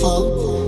fall.